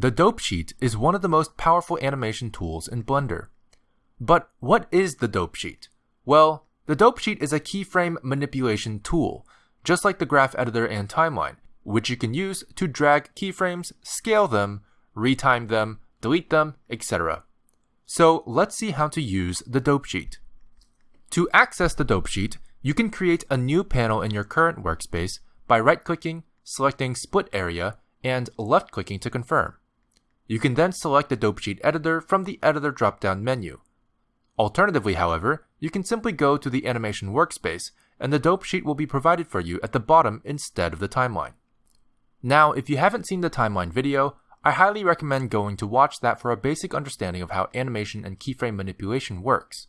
The dope sheet is one of the most powerful animation tools in Blender. But what is the dope sheet? Well, the dope sheet is a keyframe manipulation tool, just like the graph editor and timeline, which you can use to drag keyframes, scale them, retime them, delete them, etc. So let's see how to use the dope sheet. To access the dope sheet, you can create a new panel in your current workspace by right-clicking, selecting Split Area, and left-clicking to confirm. You can then select the dope sheet editor from the Editor drop-down menu. Alternatively, however, you can simply go to the animation workspace and the dope sheet will be provided for you at the bottom instead of the timeline. Now, if you haven't seen the timeline video, I highly recommend going to watch that for a basic understanding of how animation and keyframe manipulation works.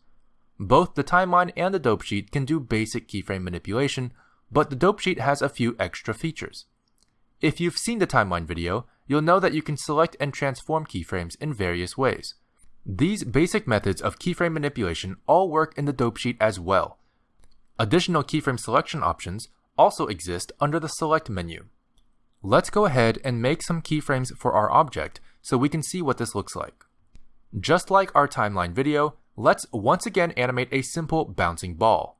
Both the timeline and the dope sheet can do basic keyframe manipulation, but the dope sheet has a few extra features. If you've seen the timeline video, you'll know that you can select and transform keyframes in various ways. These basic methods of keyframe manipulation all work in the dope sheet as well. Additional keyframe selection options also exist under the Select menu. Let's go ahead and make some keyframes for our object so we can see what this looks like. Just like our timeline video, let's once again animate a simple bouncing ball.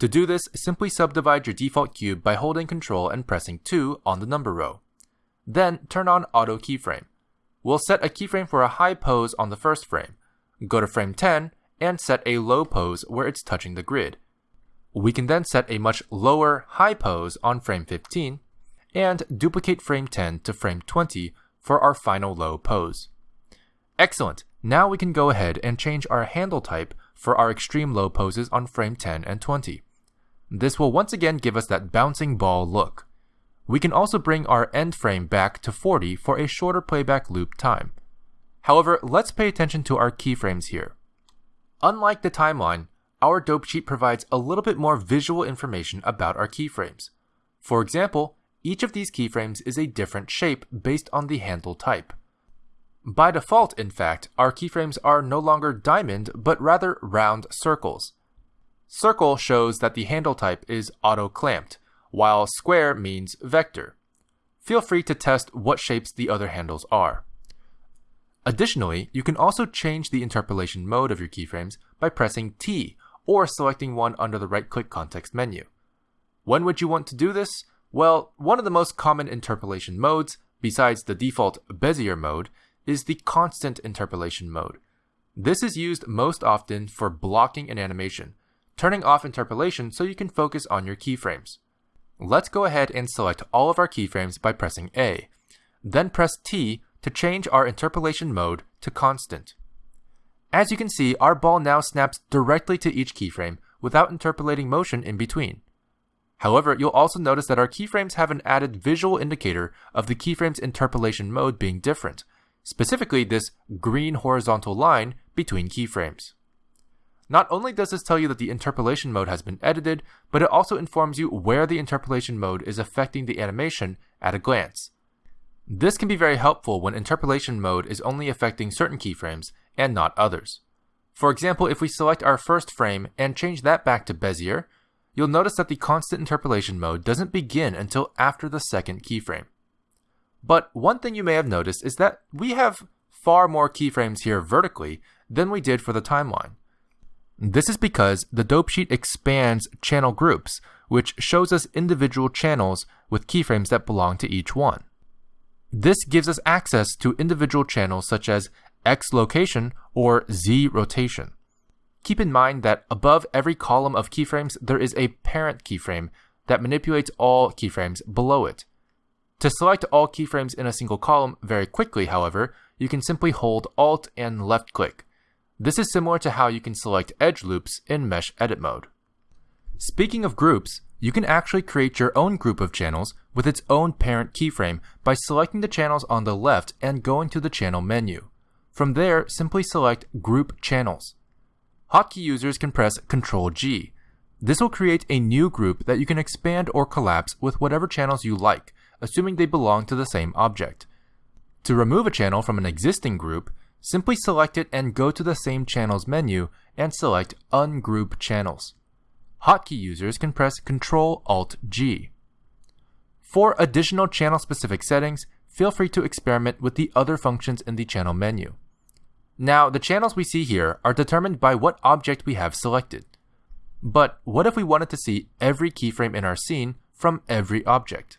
To do this, simply subdivide your default cube by holding Ctrl and pressing 2 on the number row. Then turn on Auto Keyframe. We'll set a keyframe for a high pose on the first frame. Go to frame 10 and set a low pose where it's touching the grid. We can then set a much lower high pose on frame 15 and duplicate frame 10 to frame 20 for our final low pose. Excellent! Now we can go ahead and change our handle type for our extreme low poses on frame 10 and 20. This will once again give us that bouncing ball look. We can also bring our end frame back to 40 for a shorter playback loop time. However, let's pay attention to our keyframes here. Unlike the timeline, our dope sheet provides a little bit more visual information about our keyframes. For example, each of these keyframes is a different shape based on the handle type. By default, in fact, our keyframes are no longer diamond, but rather round circles. Circle shows that the handle type is auto-clamped, while square means vector. Feel free to test what shapes the other handles are. Additionally, you can also change the interpolation mode of your keyframes by pressing T or selecting one under the right-click context menu. When would you want to do this? Well, one of the most common interpolation modes, besides the default Bezier mode, is the constant interpolation mode. This is used most often for blocking an animation, turning off interpolation so you can focus on your keyframes. Let's go ahead and select all of our keyframes by pressing A, then press T to change our interpolation mode to constant. As you can see, our ball now snaps directly to each keyframe without interpolating motion in between. However, you'll also notice that our keyframes have an added visual indicator of the keyframe's interpolation mode being different, specifically this green horizontal line between keyframes. Not only does this tell you that the interpolation mode has been edited, but it also informs you where the interpolation mode is affecting the animation at a glance. This can be very helpful when interpolation mode is only affecting certain keyframes and not others. For example, if we select our first frame and change that back to Bezier, you'll notice that the constant interpolation mode doesn't begin until after the second keyframe. But one thing you may have noticed is that we have far more keyframes here vertically than we did for the timeline. This is because the dope sheet expands channel groups, which shows us individual channels with keyframes that belong to each one. This gives us access to individual channels such as X location or Z rotation. Keep in mind that above every column of keyframes, there is a parent keyframe that manipulates all keyframes below it. To select all keyframes in a single column very quickly, however, you can simply hold Alt and left click. This is similar to how you can select edge loops in Mesh Edit mode. Speaking of groups, you can actually create your own group of channels with its own parent keyframe by selecting the channels on the left and going to the channel menu. From there, simply select Group Channels. Hotkey users can press Ctrl G. This will create a new group that you can expand or collapse with whatever channels you like, assuming they belong to the same object. To remove a channel from an existing group, Simply select it and go to the same channels menu and select Ungroup Channels. Hotkey users can press Ctrl Alt G. For additional channel specific settings, feel free to experiment with the other functions in the channel menu. Now, the channels we see here are determined by what object we have selected. But what if we wanted to see every keyframe in our scene from every object?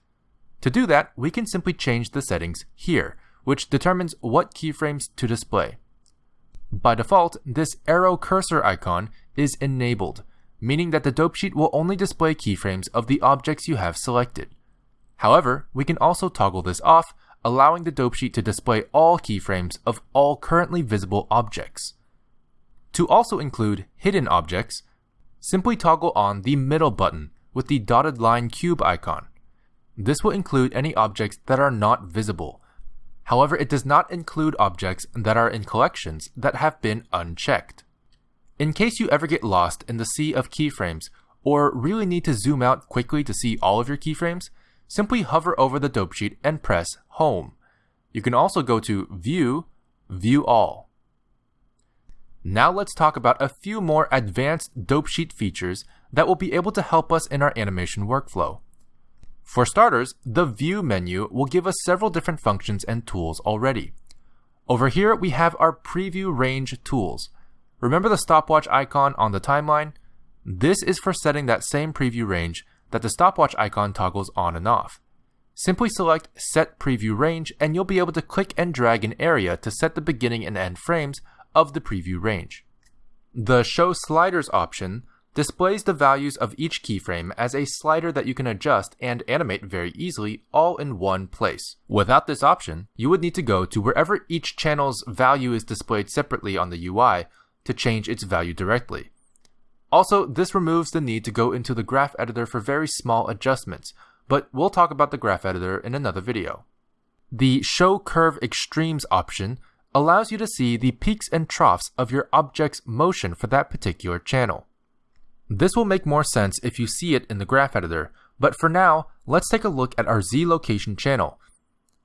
To do that, we can simply change the settings here, which determines what keyframes to display. By default, this arrow cursor icon is enabled, meaning that the dope sheet will only display keyframes of the objects you have selected. However, we can also toggle this off allowing the dope sheet to display all keyframes of all currently visible objects. To also include hidden objects, simply toggle on the middle button with the dotted line cube icon. This will include any objects that are not visible. However, it does not include objects that are in collections that have been unchecked. In case you ever get lost in the sea of keyframes, or really need to zoom out quickly to see all of your keyframes, simply hover over the dope sheet and press Home. You can also go to View, View All. Now let's talk about a few more advanced dope sheet features that will be able to help us in our animation workflow. For starters, the View menu will give us several different functions and tools already. Over here, we have our Preview Range tools. Remember the stopwatch icon on the timeline? This is for setting that same preview range that the stopwatch icon toggles on and off. Simply select Set Preview Range and you'll be able to click and drag an area to set the beginning and end frames of the preview range. The Show Sliders option displays the values of each keyframe as a slider that you can adjust and animate very easily all in one place. Without this option, you would need to go to wherever each channel's value is displayed separately on the UI to change its value directly. Also, this removes the need to go into the graph editor for very small adjustments, but we'll talk about the graph editor in another video. The Show Curve Extremes option allows you to see the peaks and troughs of your object's motion for that particular channel. This will make more sense if you see it in the graph editor, but for now, let's take a look at our Z location channel.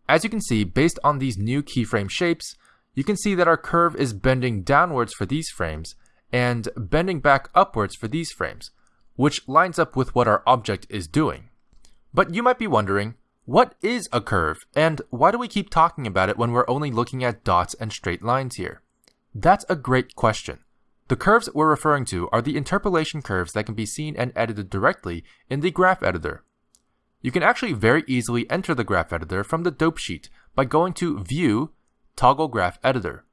As you can see, based on these new keyframe shapes, you can see that our curve is bending downwards for these frames, and bending back upwards for these frames, which lines up with what our object is doing. But you might be wondering, what is a curve, and why do we keep talking about it when we're only looking at dots and straight lines here? That's a great question. The curves we're referring to are the interpolation curves that can be seen and edited directly in the graph editor. You can actually very easily enter the graph editor from the dope sheet by going to View, Toggle Graph Editor.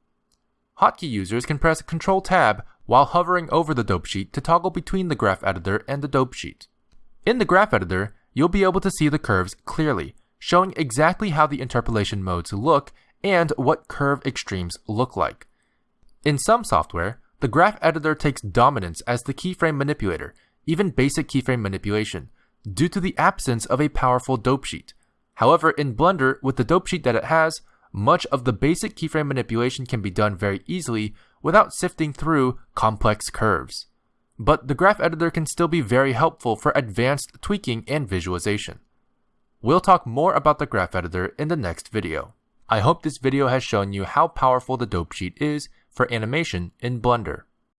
Hotkey users can press Ctrl Tab while hovering over the dope sheet to toggle between the graph editor and the dope sheet. In the graph editor, you'll be able to see the curves clearly, showing exactly how the interpolation modes look and what curve extremes look like. In some software, the graph editor takes dominance as the keyframe manipulator, even basic keyframe manipulation, due to the absence of a powerful dope sheet. However, in Blender, with the dope sheet that it has, much of the basic keyframe manipulation can be done very easily without sifting through complex curves. But the graph editor can still be very helpful for advanced tweaking and visualization. We'll talk more about the graph editor in the next video. I hope this video has shown you how powerful the dope sheet is for animation in Blender.